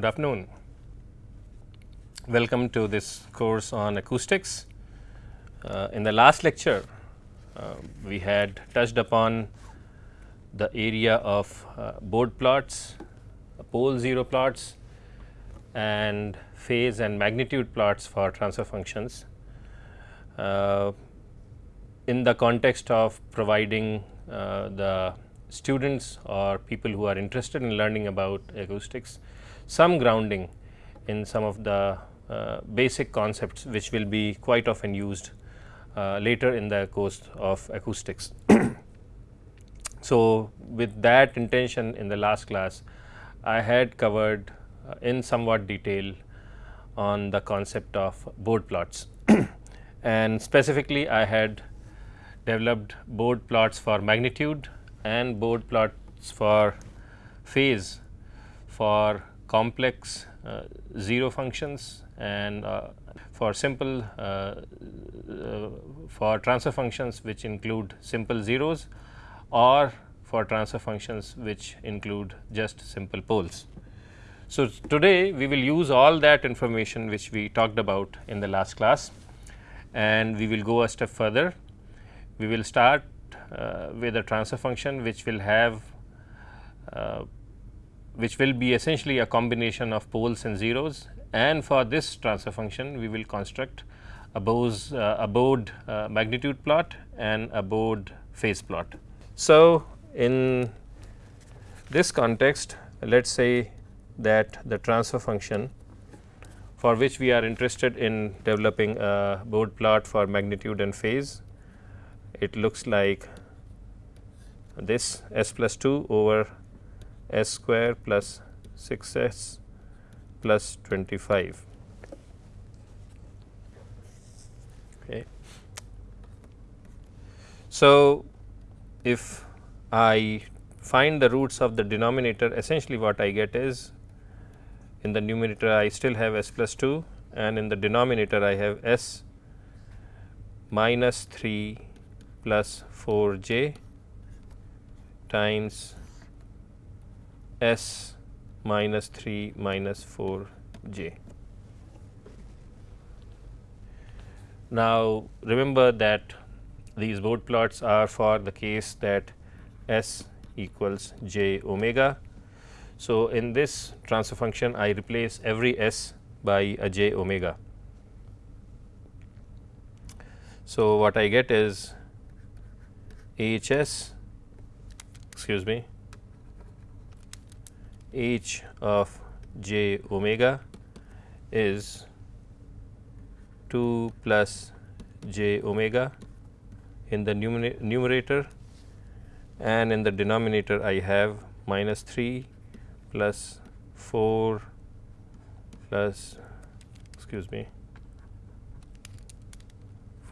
good afternoon. Welcome to this course on acoustics. Uh, in the last lecture, uh, we had touched upon the area of uh, Bode plots, pole zero plots and phase and magnitude plots for transfer functions. Uh, in the context of providing uh, the students or people who are interested in learning about acoustics some grounding in some of the uh, basic concepts which will be quite often used uh, later in the course of acoustics. so, with that intention in the last class I had covered uh, in somewhat detail on the concept of Bode plots and specifically I had developed Bode plots for magnitude and Bode plots for phase for complex uh, zero functions and uh, for simple uh, for transfer functions which include simple zeros or for transfer functions which include just simple poles. So, today we will use all that information which we talked about in the last class and we will go a step further. We will start uh, with a transfer function which will have uh, which will be essentially a combination of poles and zeros and for this transfer function we will construct a Bode uh, uh, magnitude plot and a Bode phase plot. So, in this context let us say that the transfer function for which we are interested in developing a Bode plot for magnitude and phase it looks like this s plus 2 over s square plus 6 s plus 25. Okay. So, if I find the roots of the denominator essentially what I get is in the numerator I still have s plus 2 and in the denominator I have s minus 3 plus 4 j times s minus 3 minus 4 j. Now, remember that these Bode plots are for the case that s equals j omega. So, in this transfer function I replace every s by a j omega. So, what I get is H s excuse me h of j omega is 2 plus j omega in the numerator and in the denominator I have minus 3 plus 4 plus excuse me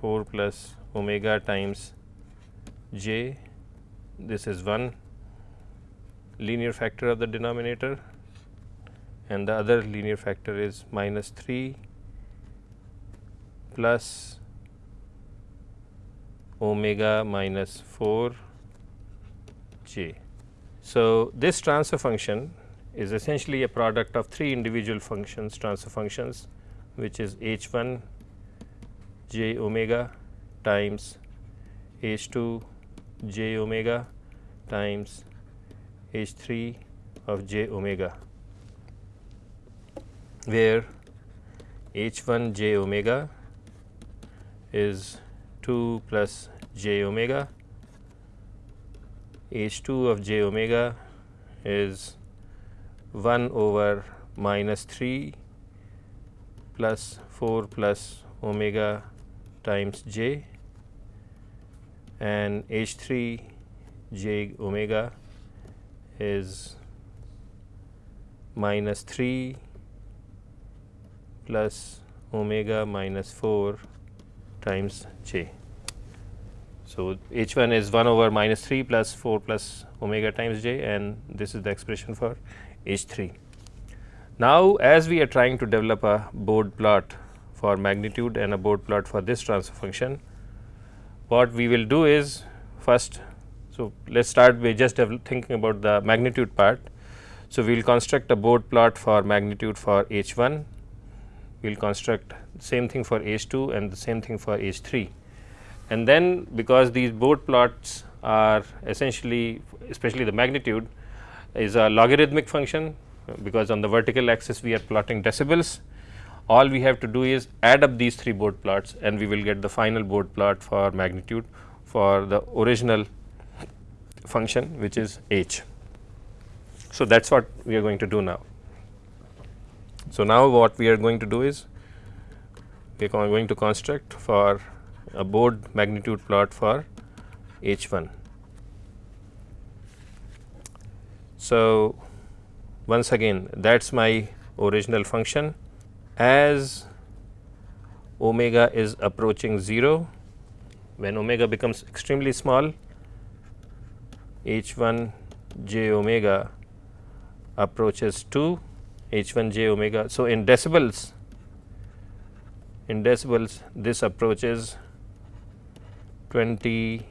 4 plus omega times j. This is one linear factor of the denominator and the other linear factor is minus 3 plus omega minus 4 j. So, this transfer function is essentially a product of three individual functions transfer functions which is h 1 j omega times h 2 j omega times h 3 of j omega, where h 1 j omega is 2 plus j omega, h 2 of j omega is 1 over minus 3 plus 4 plus omega times j. And H 3 j omega is minus 3 plus omega minus 4 times j. So, H 1 is 1 over minus 3 plus 4 plus omega times j and this is the expression for H 3. Now, as we are trying to develop a Bode plot for magnitude and a Bode plot for this transfer function, what we will do is first. So, let us start by just thinking about the magnitude part. So, we will construct a Bode plot for magnitude for H 1, we will construct same thing for H 2 and the same thing for H 3. And then because these Bode plots are essentially especially the magnitude is a logarithmic function because on the vertical axis we are plotting decibels. All we have to do is add up these three Bode plots and we will get the final Bode plot for magnitude for the original function which is h. So, that is what we are going to do now. So, now what we are going to do is we are going to construct for a Bode magnitude plot for H 1. So, once again that is my original function as omega is approaching 0 when omega becomes extremely small h 1 j omega approaches to h 1 j omega. So, in decibels in decibels this approaches 20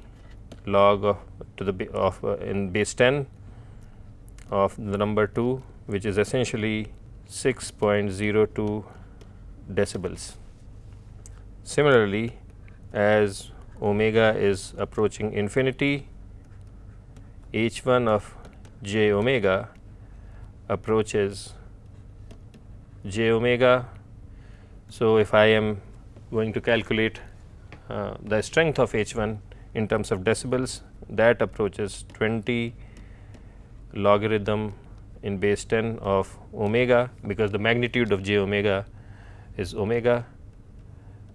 log of to the of uh, in base 10 of the number 2 which is essentially 6.02 decibels. Similarly, as omega is approaching infinity, h 1 of j omega approaches j omega. So, if I am going to calculate uh, the strength of h 1 in terms of decibels that approaches 20 logarithm in base 10 of omega because the magnitude of j omega is omega.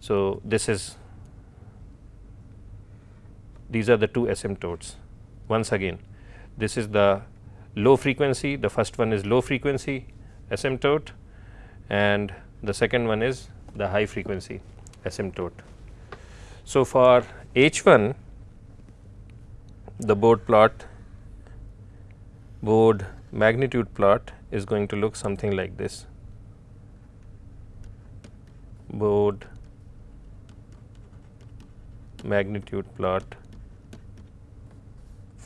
So, this is these are the two asymptotes. Once again this is the low frequency the first one is low frequency asymptote and the second one is the high frequency asymptote. So, for H 1 the Bode plot Bode magnitude plot is going to look something like this. Bode magnitude plot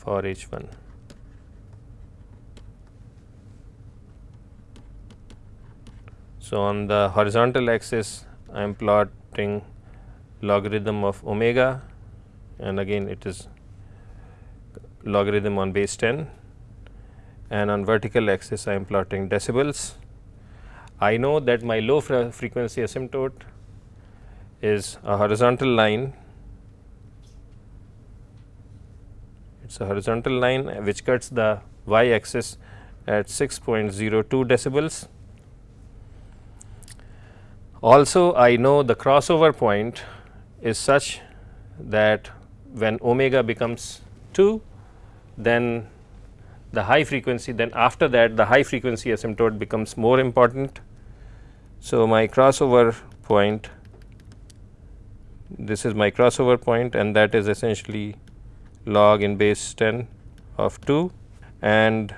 for H 1. So, on the horizontal axis I am plotting logarithm of omega and again it is logarithm on base 10 and on vertical axis I am plotting decibels. I know that my low frequency asymptote is a horizontal line, it is a horizontal line which cuts the y axis at 6.02 decibels. Also I know the crossover point is such that when omega becomes 2 then the high frequency then after that the high frequency asymptote becomes more important. So, my crossover point this is my crossover point and that is essentially log in base 10 of 2 and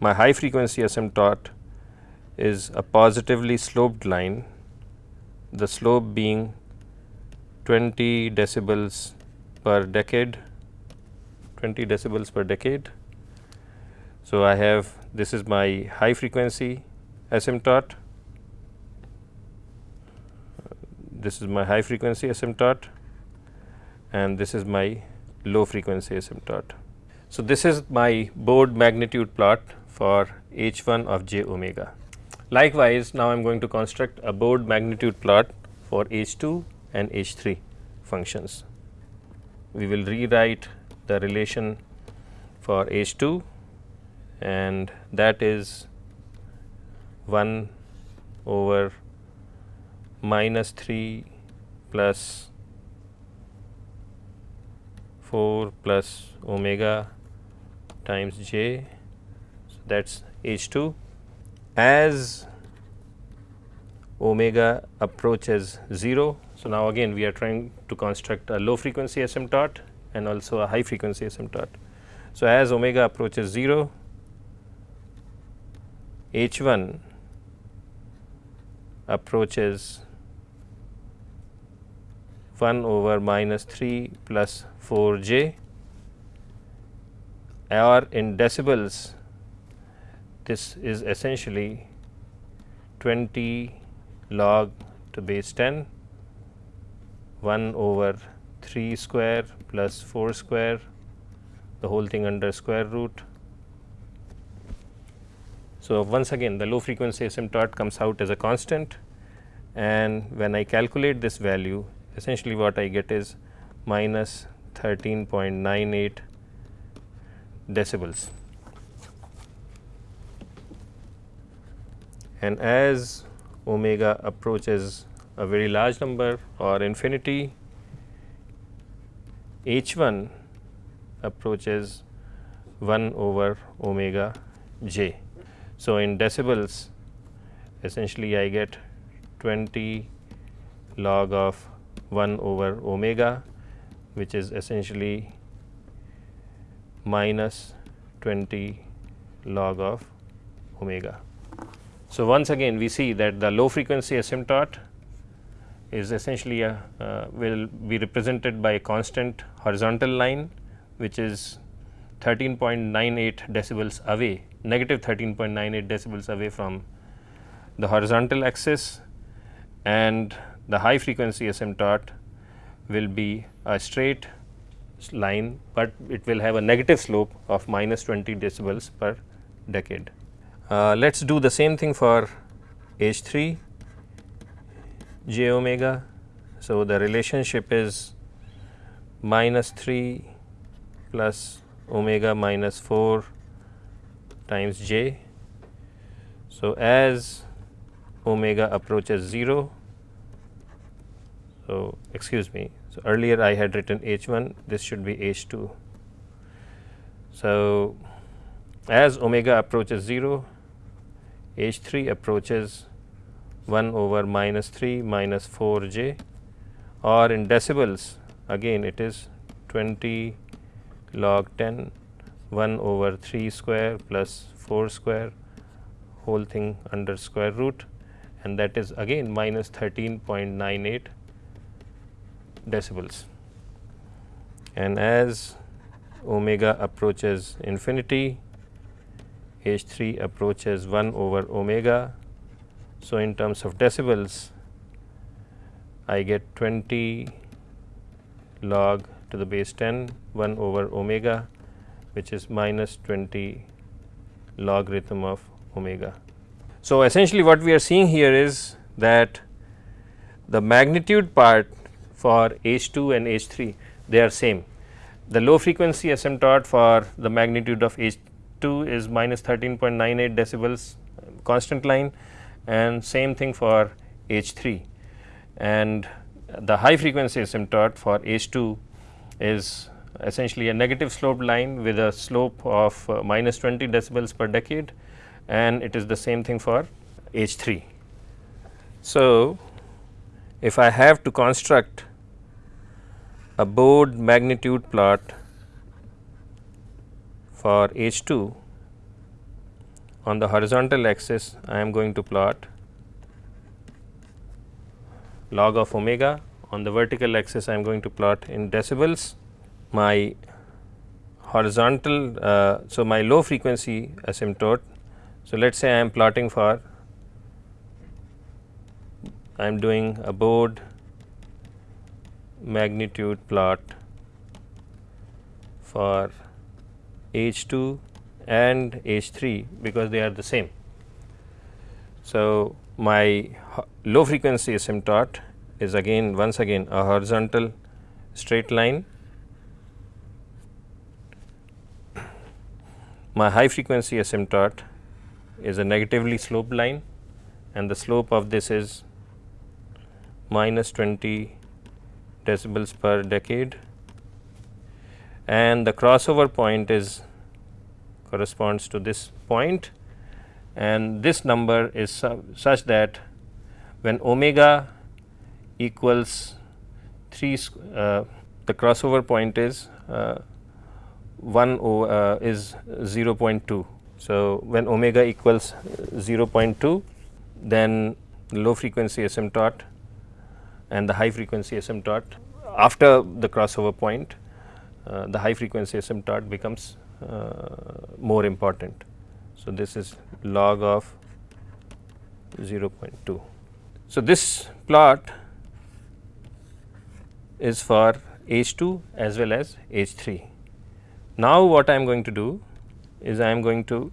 my high frequency asymptote is a positively sloped line the slope being 20 decibels per decade 20 decibels per decade. So, I have this is my high frequency asymptote, this is my high frequency asymptote and this is my low frequency asymptote. So, this is my Bode magnitude plot for h 1 of j omega. Likewise, now I am going to construct a Bode magnitude plot for h 2 and h 3 functions. We will rewrite the relation for H 2 and that is 1 over minus 3 plus 4 plus omega times j. So, that is H 2 as omega approaches 0. So, now again we are trying to construct a low frequency asymptote and also a high frequency asymptote. So, as omega approaches 0, H 1 approaches 1 over minus 3 plus 4 j or in decibels this is essentially 20 log to base 10 1 over 3 square plus 4 square the whole thing under square root. So, once again the low frequency asymptote comes out as a constant and when I calculate this value essentially what I get is minus 13.98 decibels. And as omega approaches a very large number or infinity, h 1 approaches 1 over omega j. So, in decibels essentially I get 20 log of 1 over omega which is essentially minus 20 log of omega. So, once again we see that the low frequency asymptote is essentially a uh, will be represented by a constant horizontal line which is 13.98 decibels away negative 13.98 decibels away from the horizontal axis and the high frequency asymptote will be a straight line, but it will have a negative slope of minus 20 decibels per decade. Uh, Let us do the same thing for H 3 j omega. So, the relationship is minus 3 plus omega minus 4 times j. So, as omega approaches 0, so excuse me, so earlier I had written h 1, this should be h 2. So, as omega approaches 0, h 3 approaches 1 over minus 3 minus 4 j or in decibels again it is 20 log 10 1 over 3 square plus 4 square whole thing under square root and that is again minus 13.98 decibels. And as omega approaches infinity, H 3 approaches 1 over omega. So, in terms of decibels, I get 20 log to the base 10 1 over omega which is minus 20 logarithm of omega. So, essentially what we are seeing here is that the magnitude part for H 2 and H 3 they are same. The low frequency asymptote for the magnitude of H 2 is minus 13.98 decibels constant line and same thing for H 3 and the high frequency asymptote for H 2 is essentially a negative slope line with a slope of uh, minus 20 decibels per decade and it is the same thing for H 3. So, if I have to construct a Bode magnitude plot for H 2 on the horizontal axis I am going to plot log of omega. On the vertical axis I am going to plot in decibels. My horizontal uh, so my low frequency asymptote. So let us say I am plotting for I am doing a Bode magnitude plot for H 2 and H 3 because they are the same. So, my low frequency asymptote is again once again a horizontal straight line. My high frequency asymptote is a negatively sloped line and the slope of this is minus 20 decibels per decade. And the crossover point is corresponds to this point. And this number is su such that when omega equals 3 uh, the crossover point is uh, 1 uh, is 0.2 so, when omega equals 0.2 then low frequency asymptote and the high frequency asymptote after the crossover point uh, the high frequency asymptote becomes uh, more important. So, this is log of 0.2. So, this plot is for H 2 as well as H 3. Now, what I am going to do is I am going to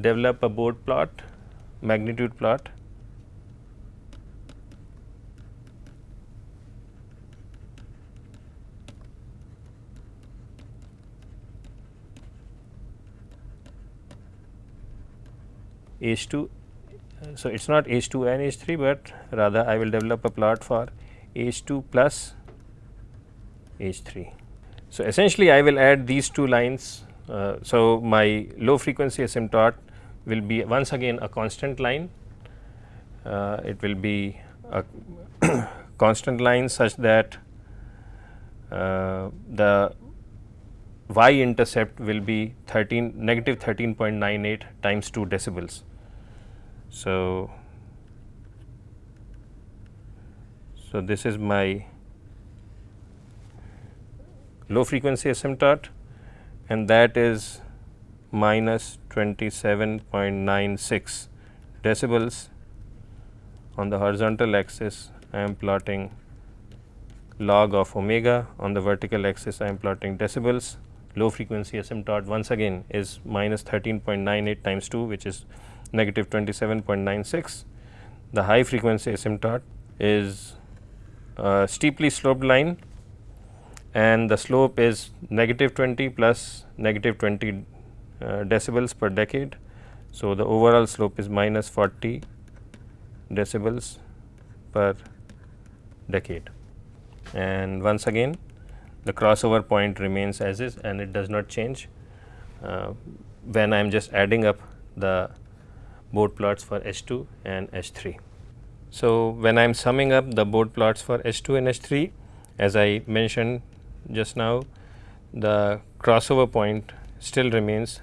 develop a Bode plot, magnitude plot H 2. So, it is not H 2 and H 3, but rather I will develop a plot for H 2 plus H 3. So, essentially I will add these two lines. Uh, so, my low frequency asymptote will be once again a constant line. Uh, it will be a constant line such that uh, the y intercept will be 13 negative 13.98 times 2 decibels. So, so this is my low frequency asymptote and that is minus 27.96 decibels. On the horizontal axis, I am plotting log of omega, on the vertical axis I am plotting decibels. Low frequency asymptote once again is minus 13.98 times 2 which is negative 27.96. The high frequency asymptote is a steeply sloped line and the slope is negative 20 plus negative 20 uh, decibels per decade. So, the overall slope is minus 40 decibels per decade and once again the crossover point remains as is and it does not change uh, when I am just adding up the Bode plots for H 2 and H 3. So, when I am summing up the Bode plots for H 2 and H 3 as I mentioned just now the crossover point still remains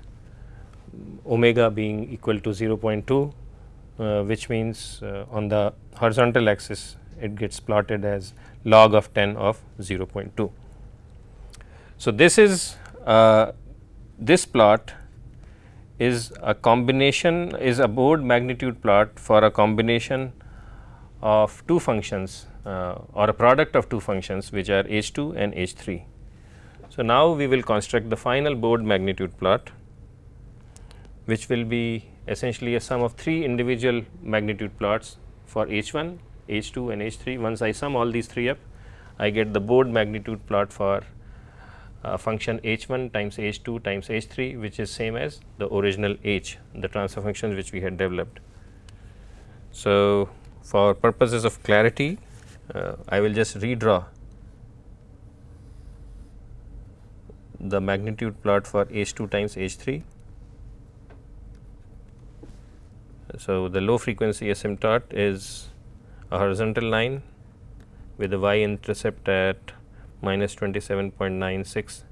omega being equal to 0.2 uh, which means uh, on the horizontal axis it gets plotted as log of 10 of 0.2. So, this is uh, this plot is a combination is a Bode magnitude plot for a combination of two functions or a product of two functions which are h 2 and h 3. So, now we will construct the final Bode magnitude plot which will be essentially a sum of three individual magnitude plots for h 1, h 2 and h 3. Once I sum all these three up I get the Bode magnitude plot for uh, function h 1 times h 2 times h 3 which is same as the original h the transfer functions which we had developed. So, for purposes of clarity uh, Uh, I will just redraw the magnitude plot for h 2 times h 3. So, the low frequency asymptote is a horizontal line with the y intercept at minus 27.96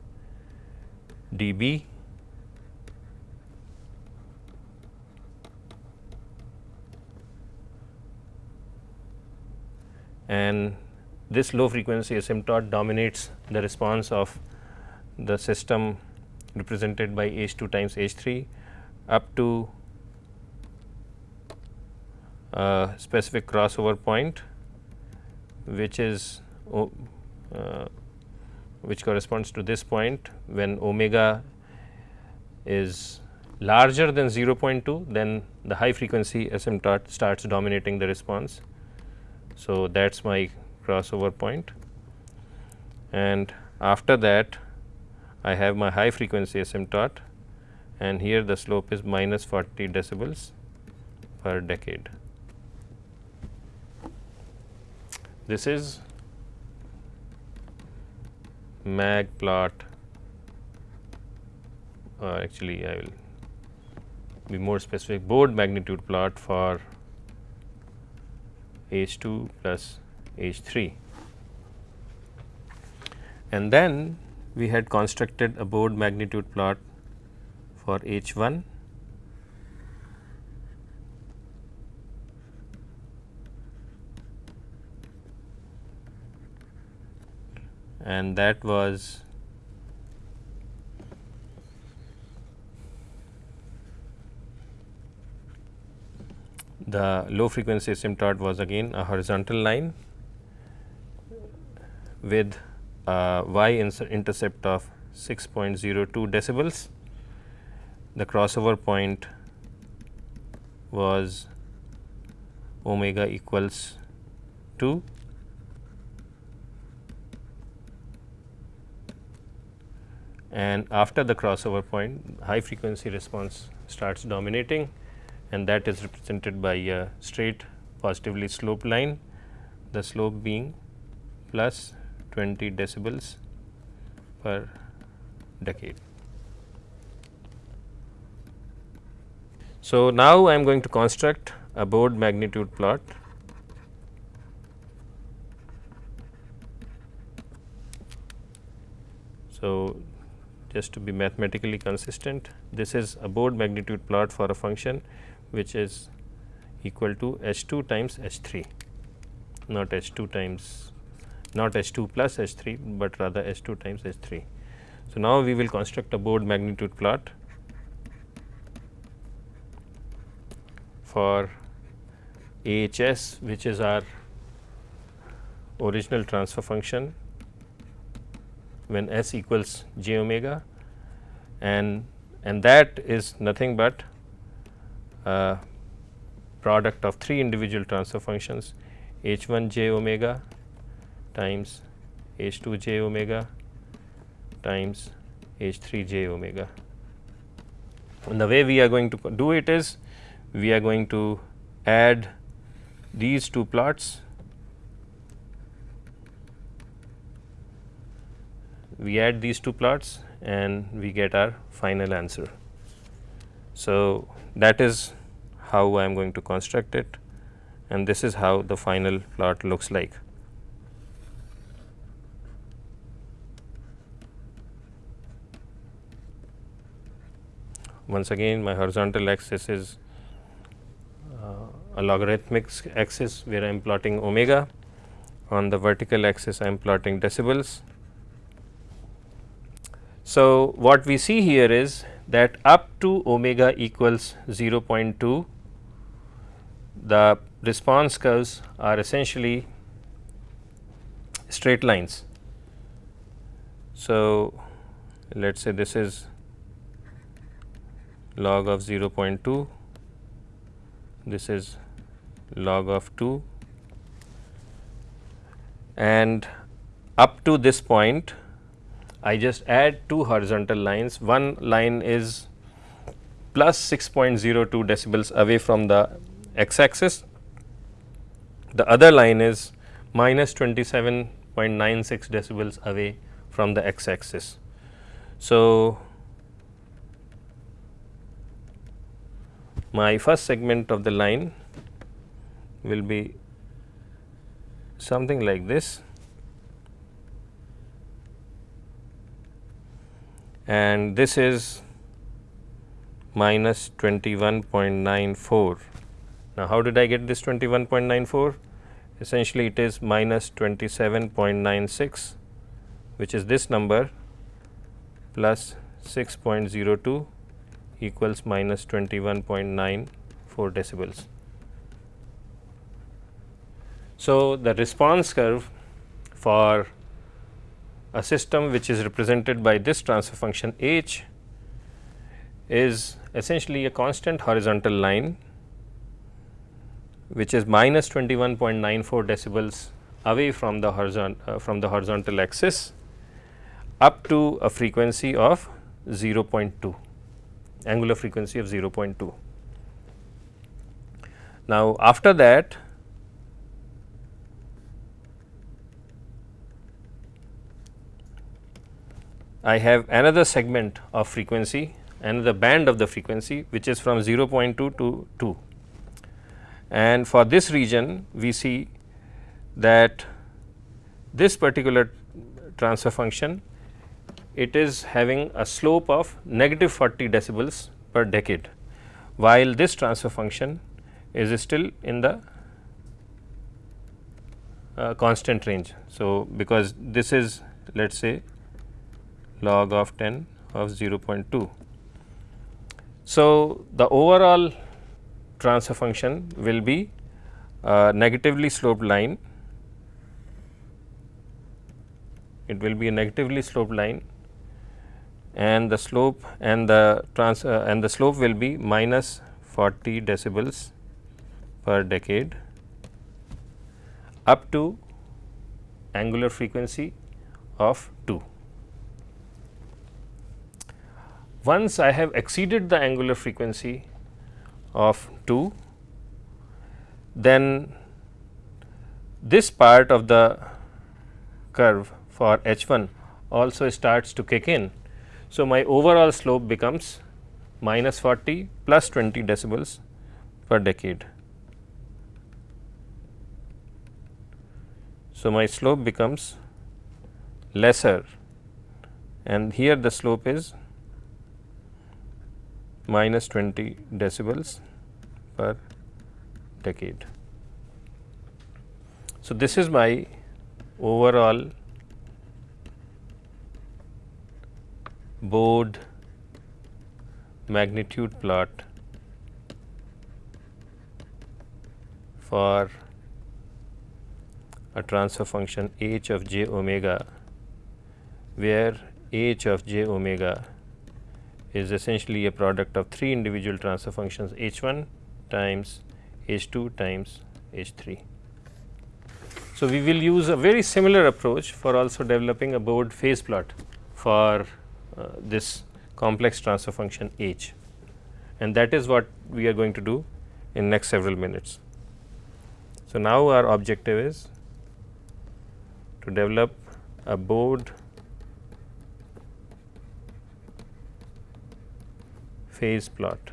dB and this low frequency asymptote dominates the response of the system represented by H 2 times H 3 up to a specific crossover point which is uh, which corresponds to this point when omega is larger than 0.2 then the high frequency asymptote starts dominating the response. So, that is my crossover point. And after that I have my high frequency asymptote and here the slope is minus 40 decibels per decade. This is mag plot. Uh, actually I will be more specific. Bode magnitude plot for H 2 plus H 3 and then we had constructed a Bode magnitude plot for H 1 and that was the low frequency asymptote was again a horizontal line with y intercept of 6.02 decibels. The crossover point was omega equals 2 and after the crossover point high frequency response starts dominating and that is represented by a straight positively sloped line, the slope being plus 20 decibels per decade. So, now I am going to construct a Bode magnitude plot So, just to be mathematically consistent this is a Bode magnitude plot for a function which is equal to H 2 times H 3 not H 2 times not H 2 plus H 3, but rather H 2 times H 3. So, now we will construct a Bode magnitude plot for AHS which is our original transfer function when S equals j omega and and that is nothing but product of three individual transfer functions h 1 j omega times h 2 j omega times h 3 j omega. And the way we are going to do it is we are going to add these two plots we add these two plots and we get our final answer. So, that is how I am going to construct it and this is how the final plot looks like. Once again my horizontal axis is uh, a logarithmic axis where I am plotting omega. On the vertical axis I am plotting decibels. So, what we see here is that up to omega equals 0.2 the response curves are essentially straight lines. So, let us say this is log of 0.2, this is log of 2 and up to this point I just add two horizontal lines. One line is plus 6.02 decibels away from the x axis. The other line is minus 27.96 decibels away from the x axis. So, my first segment of the line will be something like this and this is minus 21.94 now, how did I get this 21.94? Essentially, it is minus 27.96, which is this number plus 6.02 equals minus 21.94 decibels. So, the response curve for a system which is represented by this transfer function h is essentially a constant horizontal line which is minus 21.94 decibels away from the horizontal uh, from the horizontal axis up to a frequency of 0.2 angular frequency of 0.2. Now, after that I have another segment of frequency another band of the frequency which is from 0.2 to 2 and for this region we see that this particular transfer function it is having a slope of negative 40 decibels per decade, while this transfer function is still in the uh, constant range. So, because this is let us say log of 10 of 0.2. So, the overall transfer function will be a negatively sloped line it will be a negatively sloped line and the slope and the trans uh, and the slope will be minus 40 decibels per decade up to angular frequency of 2. Once I have exceeded the angular frequency of 2, then this part of the curve for H 1 also starts to kick in. So, my overall slope becomes minus 40 plus 20 decibels per decade. So, my slope becomes lesser and here the slope is minus 20 decibels per decade. So, this is my overall Bode magnitude plot for a transfer function h of j omega where h of j omega is essentially a product of three individual transfer functions h 1 times h 2 times h 3. So, we will use a very similar approach for also developing a Bode phase plot for uh, this complex transfer function h and that is what we are going to do in next several minutes. So, now our objective is to develop a Bode phase plot,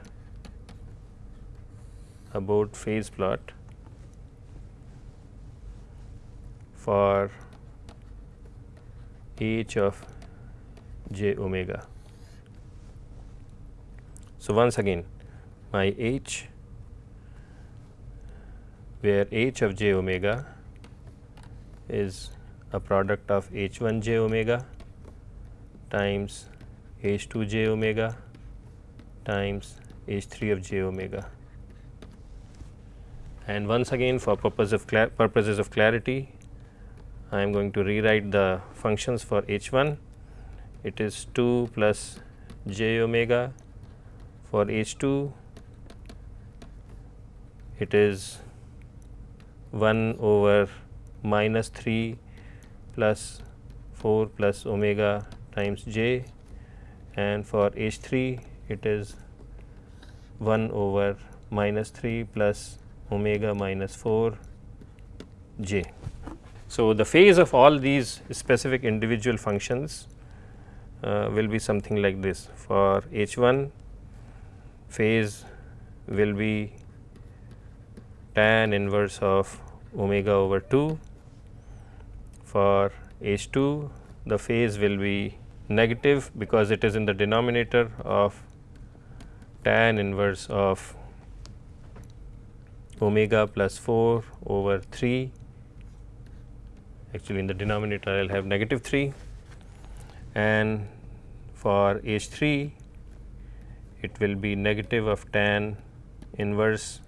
about phase plot for h of j omega. So, once again my h where h of j omega is a product of h 1 j omega times h 2 j omega times h 3 of j omega. And once again for purpose of purposes of clarity, I am going to rewrite the functions for h 1. It is 2 plus j omega for h 2 it is 1 over minus 3 plus 4 plus omega times j and for H 3 it is 1 over minus 3 plus omega minus 4 j. So, the phase of all these specific individual functions uh, will be something like this for H 1 phase will be tan inverse of omega over 2 for H 2 the phase will be negative because it is in the denominator of tan inverse of omega plus 4 over 3 actually in the denominator I will have negative 3 and for H 3 it will be negative of tan inverse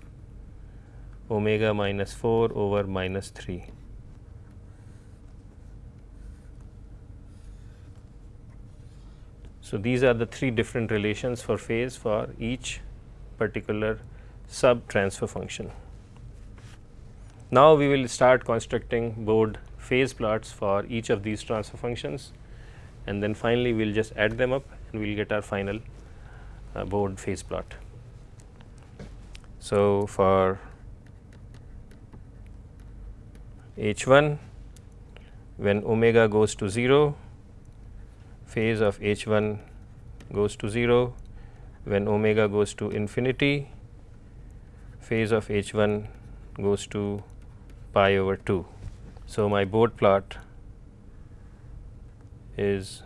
omega minus 4 over minus 3. So, these are the three different relations for phase for each particular sub transfer function. Now, we will start constructing Bode phase plots for each of these transfer functions and then finally, we will just add them up and we will get our final uh, Bode phase plot. So, for H 1 when omega goes to 0 phase of h 1 goes to 0 when omega goes to infinity phase of h 1 goes to pi over 2. So, my Bode plot is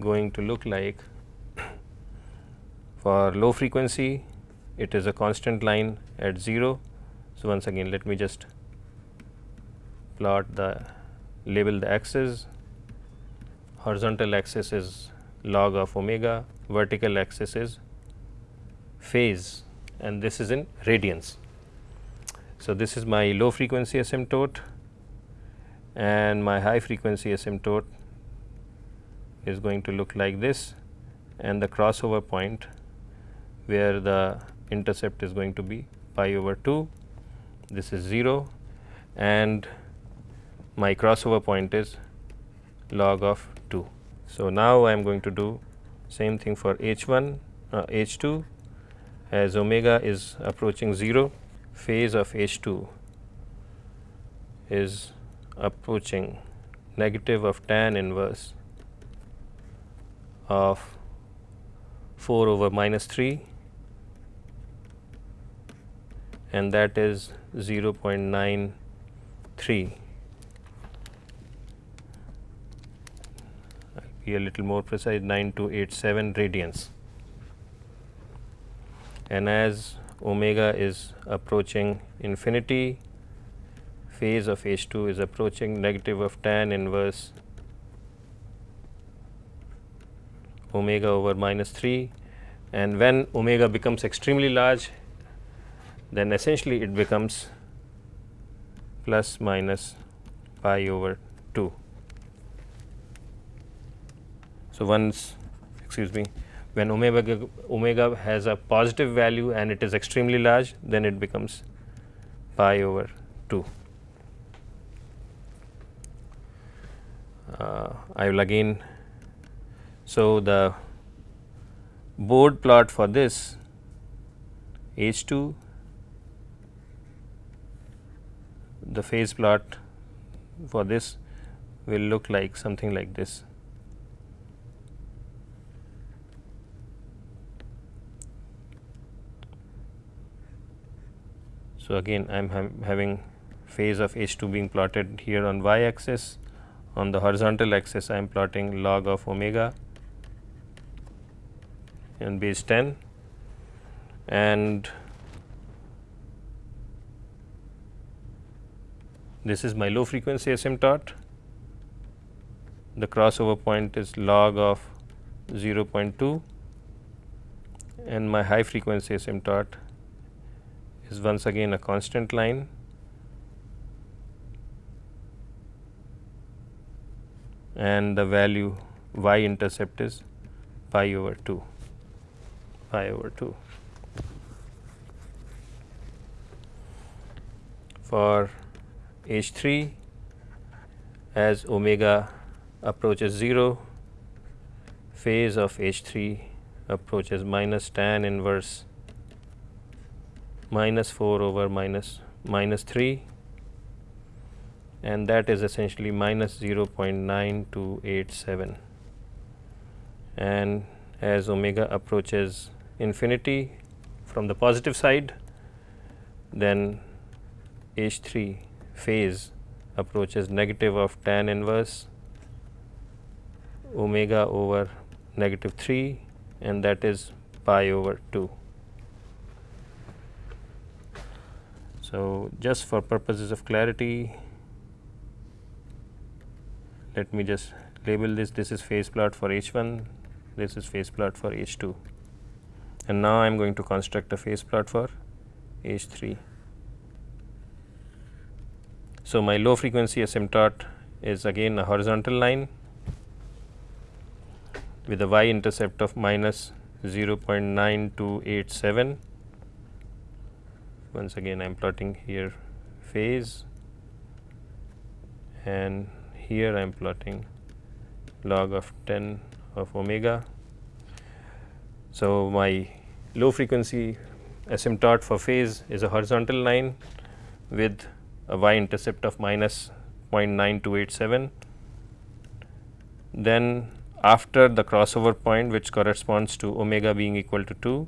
going to look like for low frequency it is a constant line at 0. So, once again let me just plot the label the axis horizontal axis is log of omega, vertical axis is phase and this is in radians. So, this is my low frequency asymptote and my high frequency asymptote is going to look like this and the crossover point where the intercept is going to be pi over 2 this is 0 and my crossover point is log of 2. So, now I am going to do same thing for H 1 uh, H 2 as omega is approaching 0 phase of H 2 is approaching negative of tan inverse of 4 over minus 3 and that is 0.93 be a little more precise 9287 radians and as omega is approaching infinity phase of H 2 is approaching negative of tan inverse omega over minus 3 and when omega becomes extremely large then essentially it becomes plus minus pi over 2. So, once excuse me when omega, omega has a positive value and it is extremely large then it becomes pi over 2. Uh, I will again so the Bode plot for this H 2 the phase plot for this will look like something like this. So, again I am ha having phase of H 2 being plotted here on y axis. On the horizontal axis I am plotting log of omega in base 10 and This is my low frequency asymptote. The crossover point is log of 0.2 and my high frequency asymptote is once again a constant line. And the value y intercept is pi over 2 pi over 2 for H 3 as omega approaches 0 phase of H 3 approaches minus tan inverse minus 4 over minus minus 3 and that is essentially minus 0.9287 and as omega approaches infinity from the positive side then H 3 phase approaches negative of tan inverse omega over negative 3 and that is pi over 2. So, just for purposes of clarity let me just label this this is phase plot for H 1 this is phase plot for H 2 and now I am going to construct a phase plot for H 3. So, my low frequency asymptote is again a horizontal line with a y intercept of minus 0.9287. Once again I am plotting here phase and here I am plotting log of 10 of omega. So, my low frequency asymptote for phase is a horizontal line with a y intercept of minus 0.9287. Then after the crossover point which corresponds to omega being equal to 2,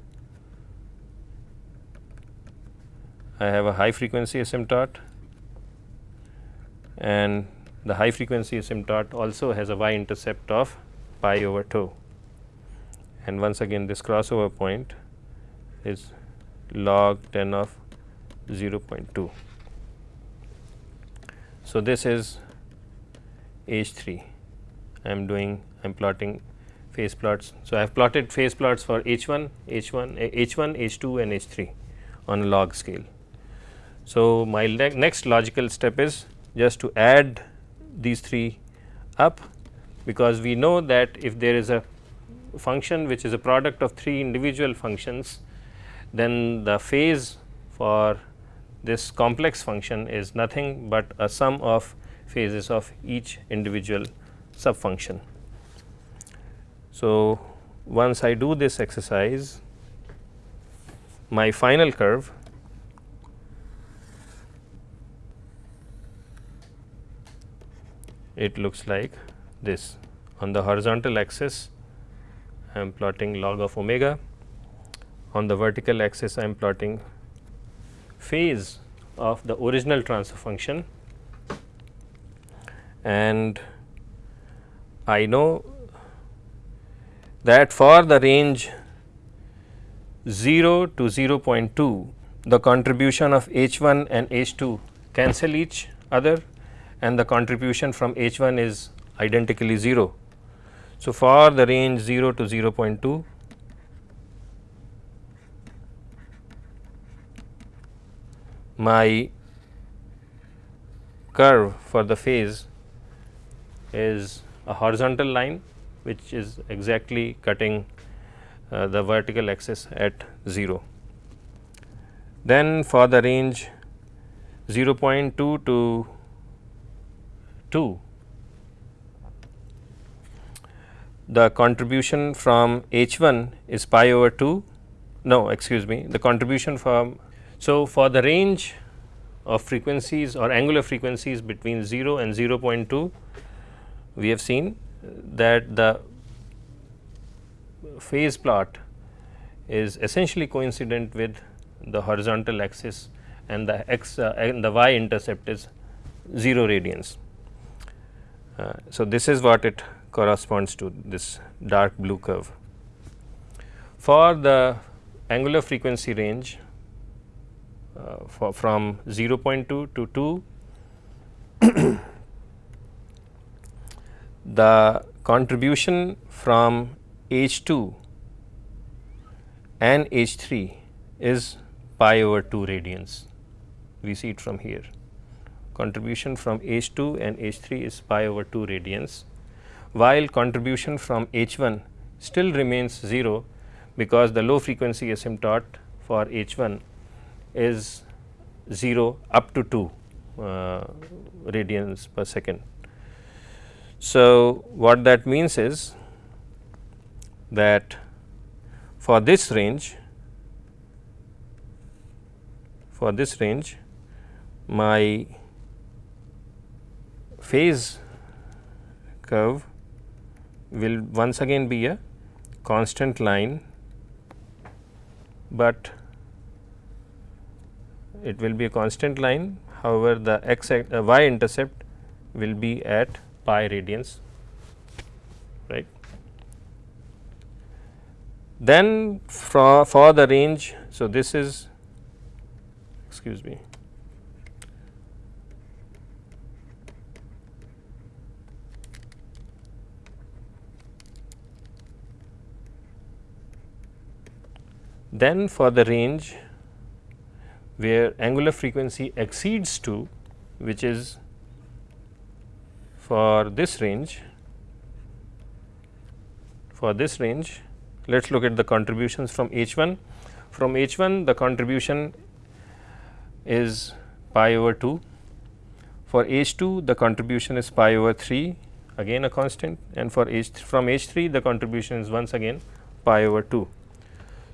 I have a high frequency asymptote and the high frequency asymptote also has a y intercept of pi over 2 and once again this crossover point is log 10 of 0.2. So, this is H 3 I am doing I am plotting phase plots. So, I have plotted phase plots for H 1, H 1, H 1, H 2 and H 3 on a log scale. So, my next logical step is just to add these three up because we know that if there is a function which is a product of three individual functions, then the phase for this complex function is nothing but a sum of phases of each individual subfunction. So, once I do this exercise, my final curve it looks like this. On the horizontal axis, I am plotting log of omega. On the vertical axis, I am plotting phase of the original transfer function and I know that for the range 0 to 0.2 the contribution of H 1 and H 2 cancel each other and the contribution from H 1 is identically 0. So, for the range 0 to 0.2 my curve for the phase is a horizontal line which is exactly cutting uh, the vertical axis at 0. Then for the range 0.2 to 2 the contribution from H 1 is pi over 2 no excuse me the contribution from so, for the range of frequencies or angular frequencies between 0 and 0.2, we have seen that the phase plot is essentially coincident with the horizontal axis and the x uh, and the y intercept is 0 radians. Uh, so, this is what it corresponds to this dark blue curve. For the angular frequency range uh, for from 0.2 to 2 the contribution from H 2 and H 3 is pi over 2 radians. We see it from here. Contribution from H 2 and H 3 is pi over 2 radians, while contribution from H 1 still remains 0 because the low frequency asymptote for H 1 is 0 up to 2 uh, radians per second. So, what that means is that for this range for this range my phase curve will once again be a constant line, but it will be a constant line however, the x uh, y intercept will be at pi radians right. Then for, for the range, so this is excuse me then for the range where angular frequency exceeds 2 which is for this range for this range let us look at the contributions from H 1 from H 1 the contribution is pi over 2 for H 2 the contribution is pi over 3 again a constant. And for H from H 3 the contribution is once again pi over 2.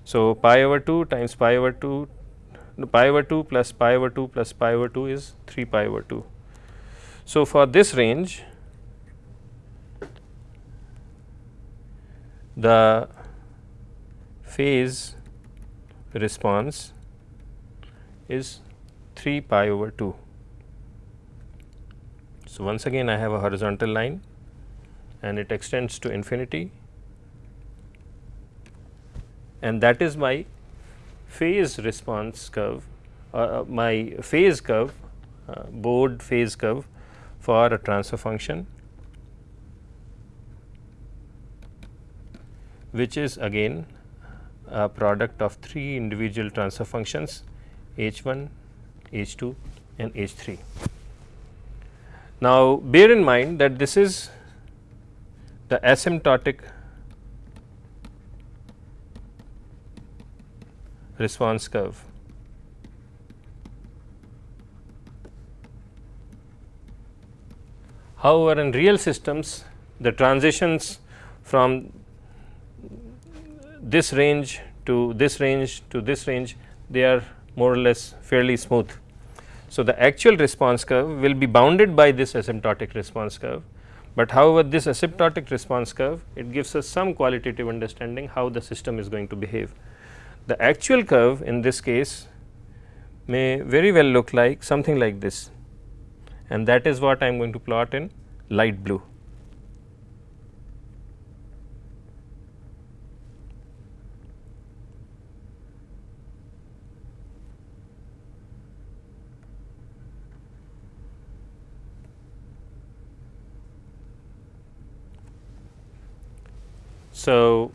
So, pi over 2 times pi over 2 pi over 2 plus pi over 2 plus pi over 2 is 3 pi over 2. So, for this range the phase response is 3 pi over 2. So, once again I have a horizontal line and it extends to infinity and that is my phase response curve uh, uh, my phase curve uh, Bode phase curve for a transfer function which is again a product of three individual transfer functions h 1, h 2 and h 3. Now, bear in mind that this is the asymptotic response curve. However, in real systems the transitions from this range to this range to this range they are more or less fairly smooth. So, the actual response curve will be bounded by this asymptotic response curve, but however, this asymptotic response curve it gives us some qualitative understanding how the system is going to behave. The actual curve in this case may very well look like something like this and that is what I am going to plot in light blue. So,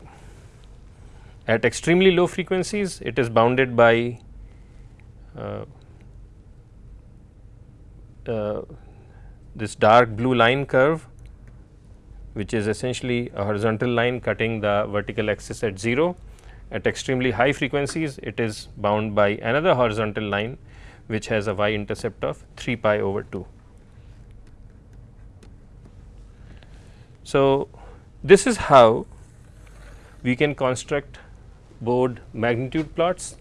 at extremely low frequencies it is bounded by uh, uh, this dark blue line curve which is essentially a horizontal line cutting the vertical axis at 0. At extremely high frequencies it is bound by another horizontal line which has a y intercept of 3 pi over 2. So, this is how we can construct Bode magnitude plots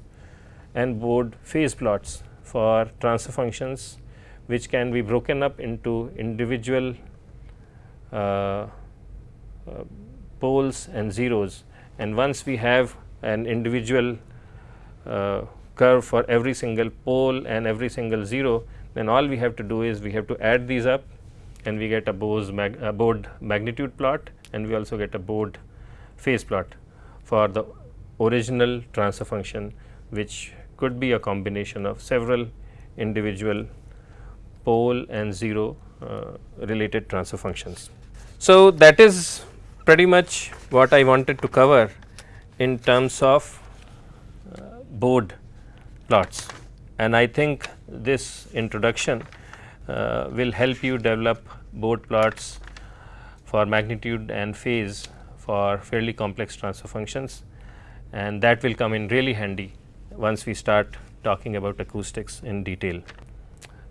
and Bode phase plots for transfer functions which can be broken up into individual uh, uh, poles and zeros. And once we have an individual uh, curve for every single pole and every single zero then all we have to do is we have to add these up and we get a mag, a Bode magnitude plot and we also get a Bode phase plot for the original transfer function which could be a combination of several individual pole and zero uh, related transfer functions. So, that is pretty much what I wanted to cover in terms of uh, Bode plots and I think this introduction uh, will help you develop Bode plots for magnitude and phase for fairly complex transfer functions and that will come in really handy once we start talking about acoustics in detail.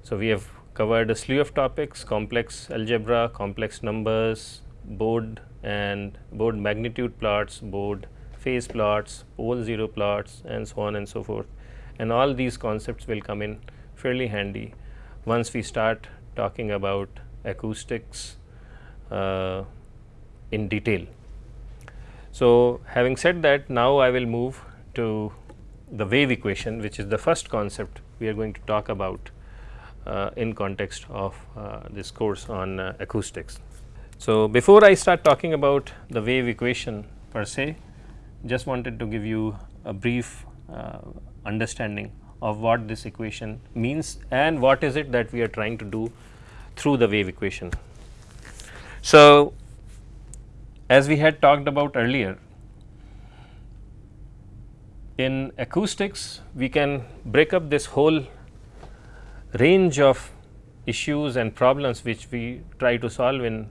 So, we have covered a slew of topics complex algebra, complex numbers, Bode and Bode magnitude plots, Bode phase plots, pole zero plots and so on and so forth and all these concepts will come in fairly handy once we start talking about acoustics uh, in detail. So, having said that now I will move to the wave equation which is the first concept we are going to talk about uh, in context of uh, this course on uh, acoustics. So, before I start talking about the wave equation per se just wanted to give you a brief uh, understanding of what this equation means and what is it that we are trying to do through the wave equation. So, as we had talked about earlier, in acoustics we can break up this whole range of issues and problems which we try to solve in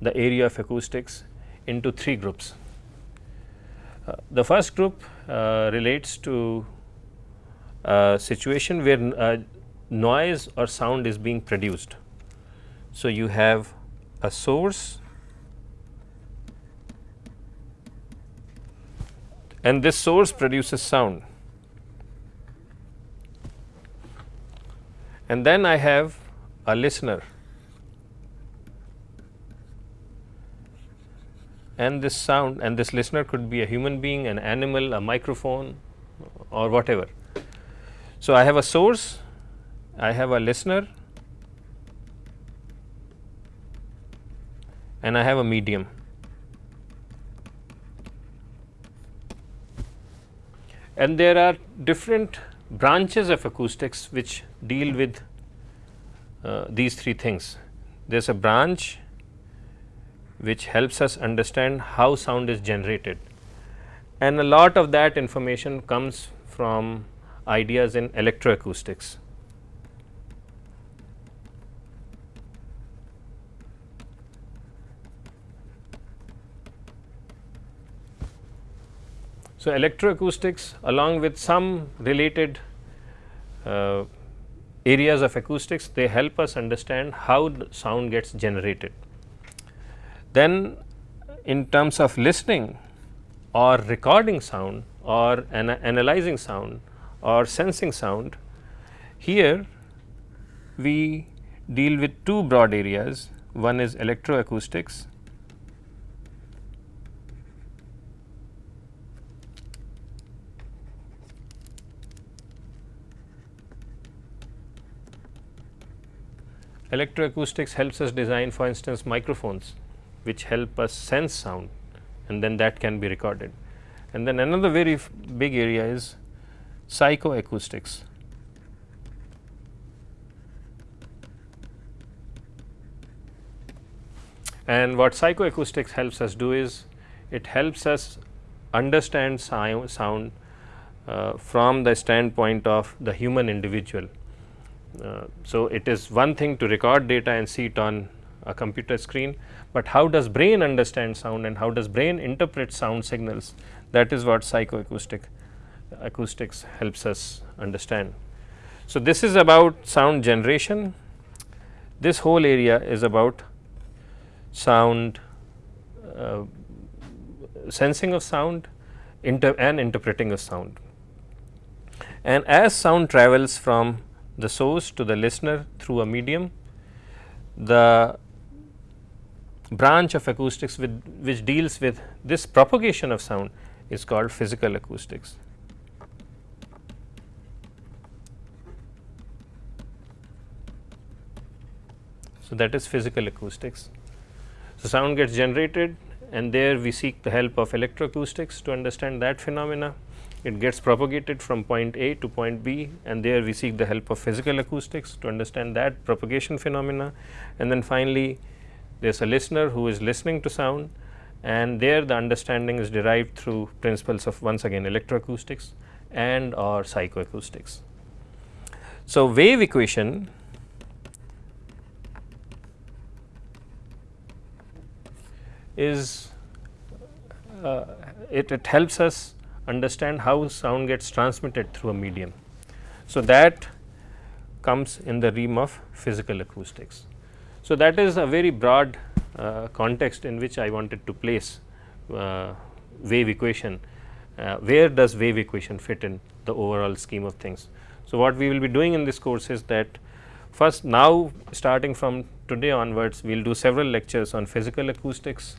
the area of acoustics into three groups. Uh, the first group uh, relates to a situation where uh, noise or sound is being produced. So, you have a source and this source produces sound. And then I have a listener and this sound and this listener could be a human being, an animal, a microphone or whatever. So, I have a source, I have a listener and I have a medium. And there are different branches of acoustics which deal with uh, these three things. There is a branch which helps us understand how sound is generated and a lot of that information comes from ideas in electroacoustics. So, electroacoustics along with some related uh, areas of acoustics they help us understand how sound gets generated. Then in terms of listening or recording sound or ana analyzing sound or sensing sound, here we deal with two broad areas. One is electroacoustics Electroacoustics helps us design for instance microphones which help us sense sound and then that can be recorded. And then another very big area is psychoacoustics. And what psychoacoustics helps us do is it helps us understand sound uh, from the standpoint of the human individual so, it is one thing to record data and see it on a computer screen, but how does brain understand sound and how does brain interpret sound signals that is what psychoacoustic acoustics helps us understand. So, this is about sound generation, this whole area is about sound uh, sensing of sound inter and interpreting of sound. And as sound travels from the source to the listener through a medium. The branch of acoustics with which deals with this propagation of sound is called physical acoustics. So, that is physical acoustics. So, sound gets generated and there we seek the help of electroacoustics to understand that phenomena it gets propagated from point A to point B and there we seek the help of physical acoustics to understand that propagation phenomena and then finally there is a listener who is listening to sound and there the understanding is derived through principles of once again electroacoustics and or psychoacoustics. So, wave equation is uh, it, it helps us understand how sound gets transmitted through a medium. So, that comes in the realm of physical acoustics. So, that is a very broad uh, context in which I wanted to place uh, wave equation. Uh, where does wave equation fit in the overall scheme of things? So, what we will be doing in this course is that first now starting from today onwards we will do several lectures on physical acoustics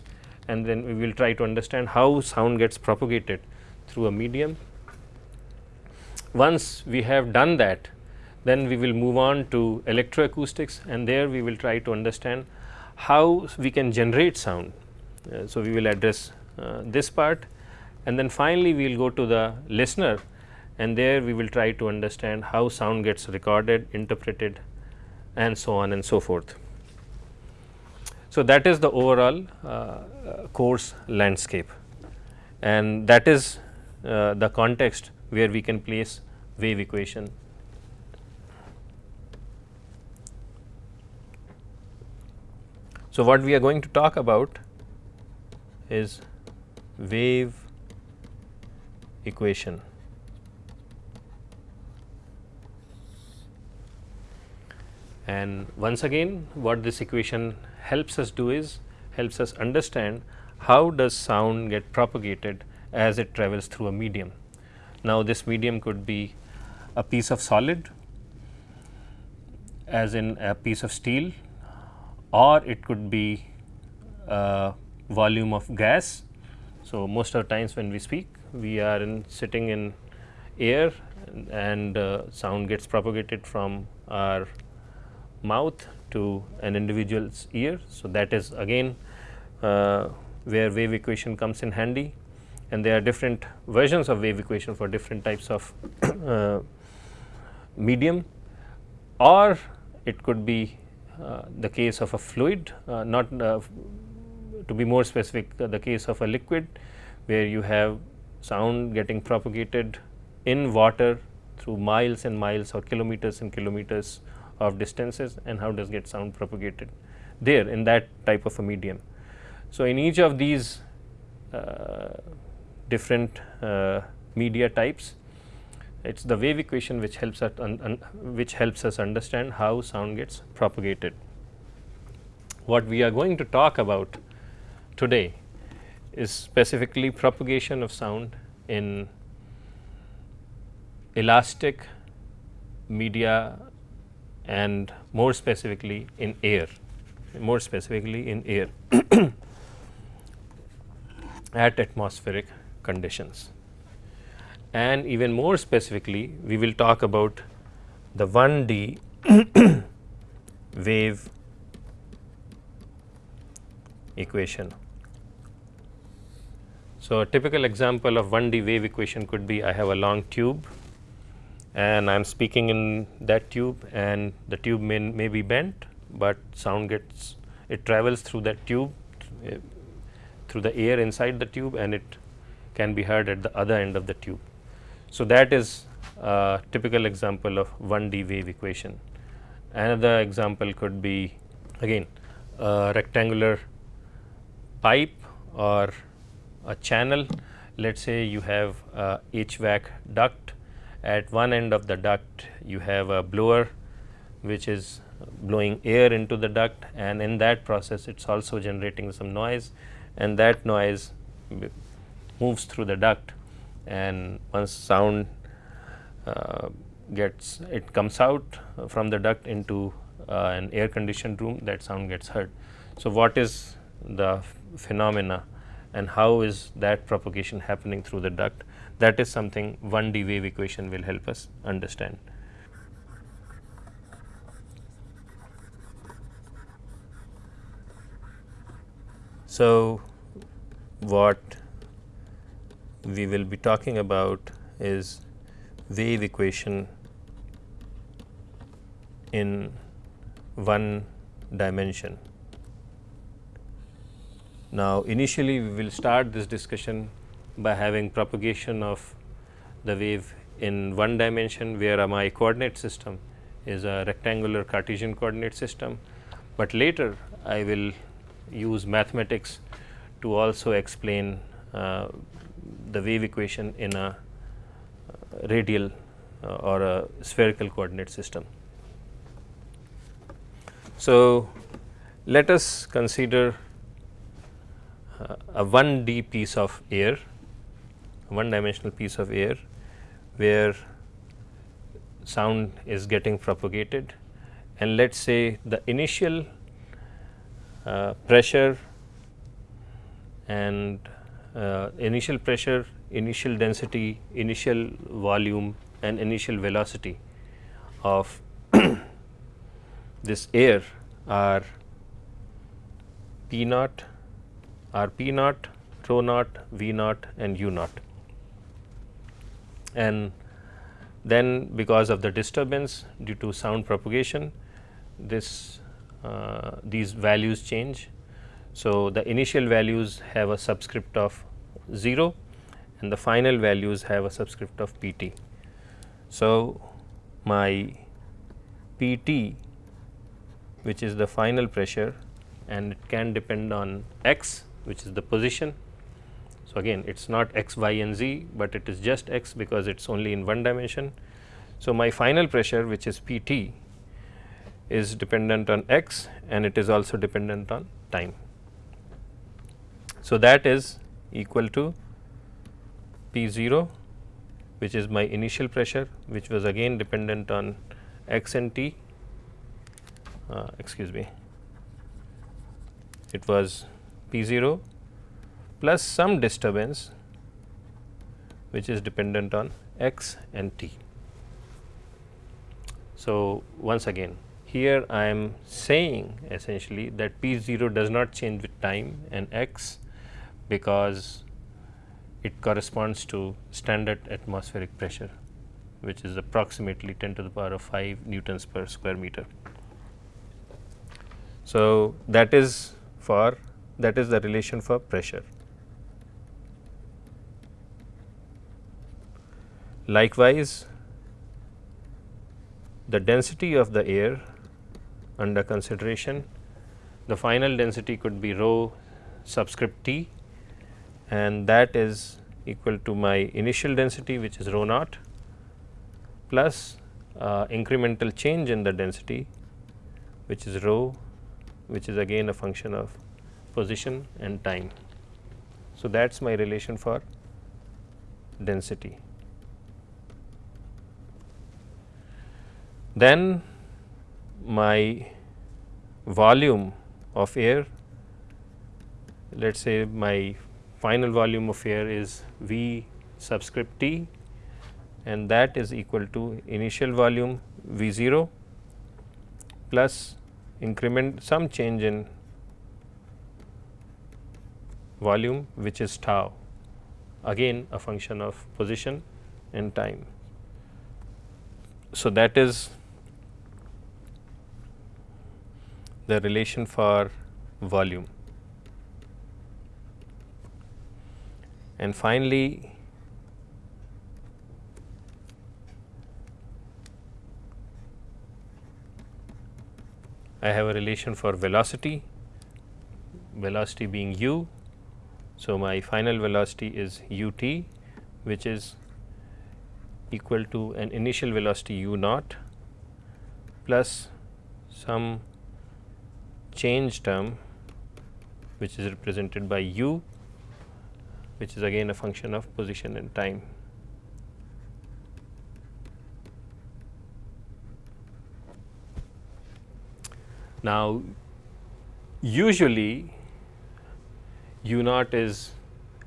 and then we will try to understand how sound gets propagated through a medium. Once we have done that, then we will move on to electroacoustics and there we will try to understand how we can generate sound. Uh, so, we will address uh, this part and then finally, we will go to the listener and there we will try to understand how sound gets recorded, interpreted and so on and so forth. So, that is the overall uh, course landscape and that is uh, the context where we can place wave equation. So, what we are going to talk about is wave equation. And once again what this equation helps us do is helps us understand how does sound get propagated as it travels through a medium. Now, this medium could be a piece of solid as in a piece of steel or it could be a volume of gas. So, most of the times when we speak we are in sitting in air and uh, sound gets propagated from our mouth to an individual's ear. So, that is again uh, where wave equation comes in handy and there are different versions of wave equation for different types of uh, medium or it could be uh, the case of a fluid uh, not uh, to be more specific uh, the case of a liquid where you have sound getting propagated in water through miles and miles or kilometers and kilometers of distances and how does get sound propagated there in that type of a medium. So, in each of these uh, different uh, media types it is the wave equation which helps us which helps us understand how sound gets propagated. What we are going to talk about today is specifically propagation of sound in elastic media and more specifically in air, more specifically in air at atmospheric conditions. And even more specifically, we will talk about the 1D wave equation. So, a typical example of 1D wave equation could be I have a long tube and I am speaking in that tube and the tube may, may be bent, but sound gets it travels through that tube uh, through the air inside the tube and it can be heard at the other end of the tube. So, that is a typical example of 1D wave equation. Another example could be again a rectangular pipe or a channel. Let us say you have a HVAC duct at one end of the duct you have a blower which is blowing air into the duct and in that process it is also generating some noise and that noise moves through the duct and once sound uh, gets it comes out from the duct into uh, an air conditioned room that sound gets heard. So, what is the phenomena and how is that propagation happening through the duct that is something 1D wave equation will help us understand. So, what we will be talking about is wave equation in one dimension. Now, initially we will start this discussion by having propagation of the wave in one dimension where my coordinate system is a rectangular Cartesian coordinate system, but later I will use mathematics to also explain uh, the wave equation in a uh, radial uh, or a spherical coordinate system. So, let us consider uh, a 1D piece of air one dimensional piece of air where sound is getting propagated and let us say the initial uh, pressure and initial pressure, initial density, initial volume and initial velocity of this air are P naught, R P naught, rho naught, V naught and U naught and then because of the disturbance due to sound propagation this uh, these values change. So, the initial values have a subscript of 0 and the final values have a subscript of p t. So, my p t which is the final pressure and it can depend on x which is the position so, again it is not x, y and z, but it is just x because it is only in one dimension. So, my final pressure which is P t is dependent on x and it is also dependent on time. So, that is equal to P 0 which is my initial pressure which was again dependent on x and t. Uh, excuse me. It was P 0 plus some disturbance which is dependent on x and t. So, once again here I am saying essentially that P 0 does not change with time and x because it corresponds to standard atmospheric pressure which is approximately 10 to the power of 5 newtons per square meter. So, that is for that is the relation for pressure. Likewise, the density of the air under consideration, the final density could be rho subscript t and that is equal to my initial density which is rho naught plus uh, incremental change in the density which is rho which is again a function of position and time. So, that is my relation for density. Then my volume of air let us say my final volume of air is V subscript T and that is equal to initial volume V 0 plus increment some change in volume which is tau again a function of position and time. So, that is the relation for volume. And finally, I have a relation for velocity, velocity being u. So, my final velocity is u t which is equal to an initial velocity u naught plus some change term which is represented by u which is again a function of position and time. Now, usually u naught is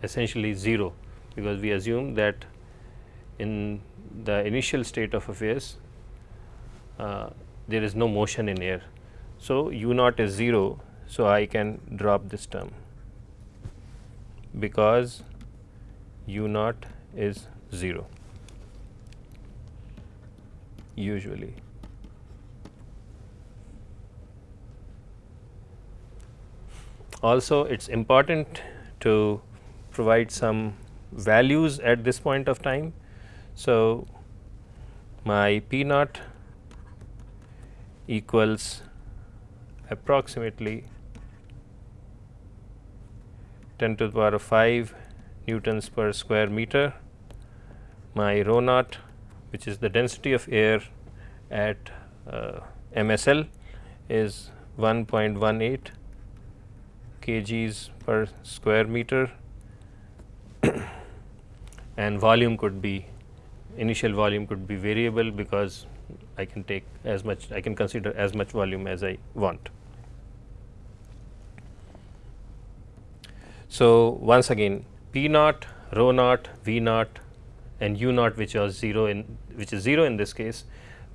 essentially 0 because we assume that in the initial state of affairs uh, there is no motion in air. So, u naught is 0. So, I can drop this term because u naught is 0 usually. Also it is important to provide some values at this point of time. So, my P naught equals approximately 10 to the power of 5 newtons per square meter. My rho naught which is the density of air at uh, MSL is 1.18 kgs per square meter and volume could be initial volume could be variable because I can take as much I can consider as much volume as I want. So, once again P naught, rho naught, V naught and U naught which was 0 in which is 0 in this case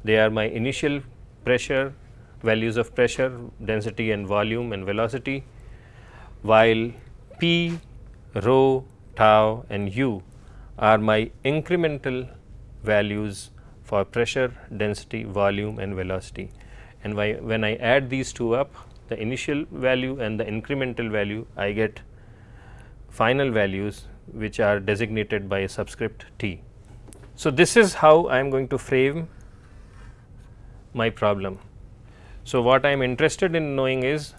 they are my initial pressure values of pressure, density and volume and velocity while P, rho, tau and U are my incremental values for pressure, density, volume and velocity. And when I add these two up the initial value and the incremental value I get final values which are designated by a subscript t. So, this is how I am going to frame my problem. So, what I am interested in knowing is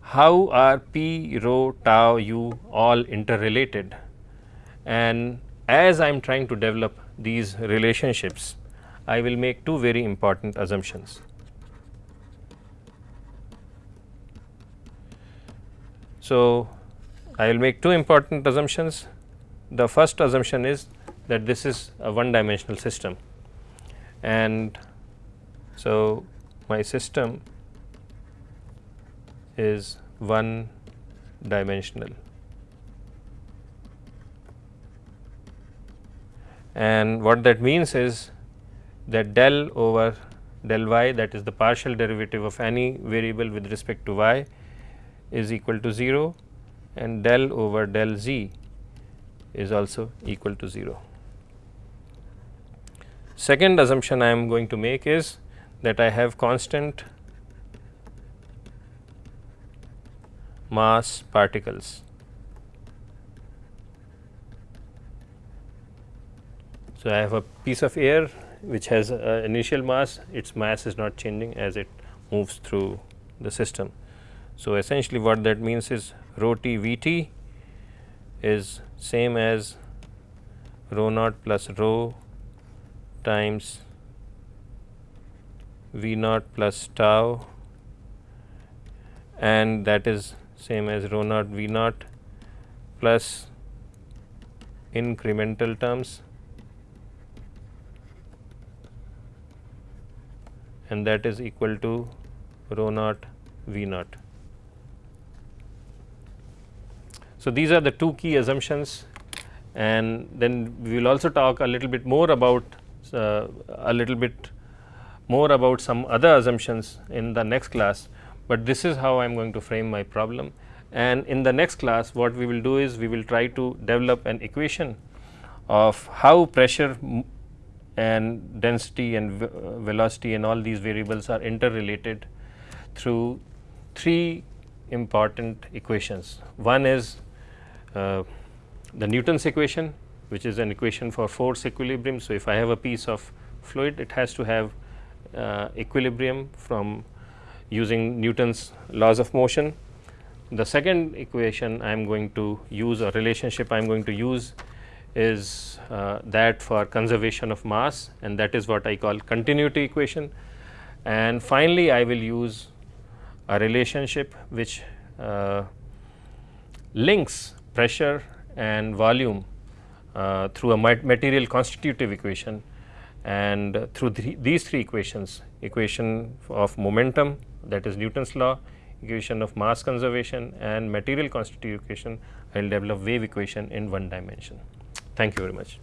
how are p, rho, tau, u all interrelated and as I am trying to develop these relationships, I will make two very important assumptions. So, I will make two important assumptions. The first assumption is that this is a one dimensional system and so my system is one dimensional. And what that means is that del over del y that is the partial derivative of any variable with respect to y is equal to 0 and del over del z is also equal to 0. Second assumption I am going to make is that I have constant mass particles. So, I have a piece of air which has initial mass, its mass is not changing as it moves through the system. So, essentially what that means is rho t V t is same as rho naught plus rho times V naught plus tau and that is same as rho naught V naught plus incremental terms and that is equal to rho naught V naught. So, these are the two key assumptions and then we will also talk a little bit more about uh, a little bit more about some other assumptions in the next class, but this is how I am going to frame my problem. And in the next class what we will do is we will try to develop an equation of how pressure and density and velocity and all these variables are interrelated through three important equations. One is uh, the Newton's equation which is an equation for force equilibrium. So, if I have a piece of fluid it has to have uh, equilibrium from using Newton's laws of motion. The second equation I am going to use or relationship I am going to use is uh, that for conservation of mass and that is what I call continuity equation. And finally, I will use a relationship which uh, links pressure and volume uh, through a material constitutive equation and through th these three equations equation of momentum that is Newton's law, equation of mass conservation and material constitutive equation I will develop wave equation in one dimension. Thank you very much.